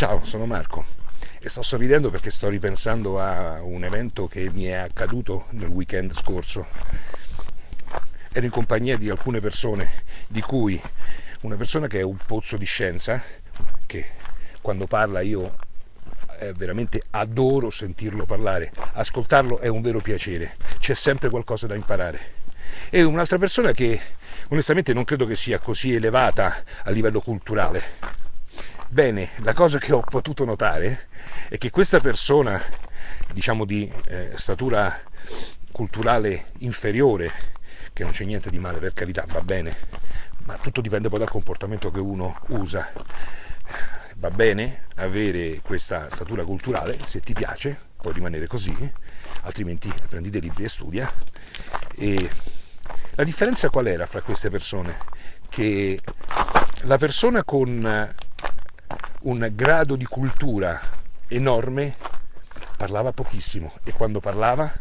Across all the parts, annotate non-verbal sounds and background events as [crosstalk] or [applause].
Ciao, sono Marco e sto sorridendo perché sto ripensando a un evento che mi è accaduto nel weekend scorso. Ero in compagnia di alcune persone, di cui una persona che è un pozzo di scienza, che quando parla io eh, veramente adoro sentirlo parlare, ascoltarlo è un vero piacere, c'è sempre qualcosa da imparare. E un'altra persona che onestamente non credo che sia così elevata a livello culturale, Bene, la cosa che ho potuto notare è che questa persona, diciamo di eh, statura culturale inferiore, che non c'è niente di male per carità, va bene, ma tutto dipende poi dal comportamento che uno usa. Va bene avere questa statura culturale, se ti piace, puoi rimanere così, altrimenti prendi dei libri e studia. E la differenza qual era fra queste persone? Che la persona con un grado di cultura enorme, parlava pochissimo e quando parlava,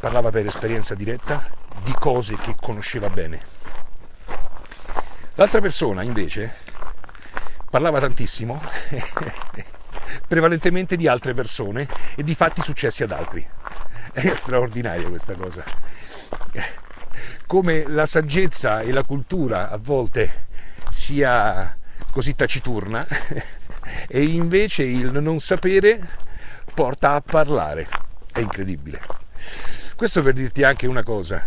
parlava per esperienza diretta di cose che conosceva bene. L'altra persona invece parlava tantissimo, [laughs] prevalentemente di altre persone e di fatti successi ad altri. È straordinaria questa cosa. Come la saggezza e la cultura a volte sia così taciturna [laughs] e invece il non sapere porta a parlare. È incredibile. Questo per dirti anche una cosa.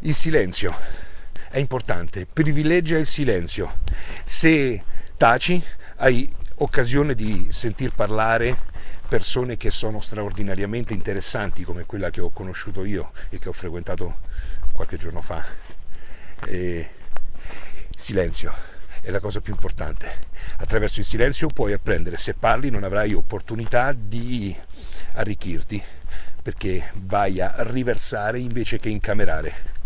Il silenzio è importante, privilegia il silenzio. Se taci hai occasione di sentir parlare persone che sono straordinariamente interessanti come quella che ho conosciuto io e che ho frequentato qualche giorno fa. E silenzio è la cosa più importante. Attraverso il silenzio puoi apprendere, se parli non avrai opportunità di arricchirti, perché vai a riversare invece che incamerare.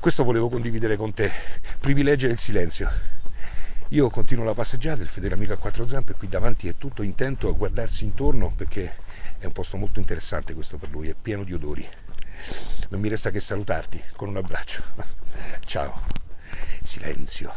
Questo volevo condividere con te, privilegia il silenzio. Io continuo la passeggiata, il fedele amico a quattro zampe qui davanti è tutto intento a guardarsi intorno perché è un posto molto interessante questo per lui, è pieno di odori. Non mi resta che salutarti con un abbraccio. Ciao. Silenzio.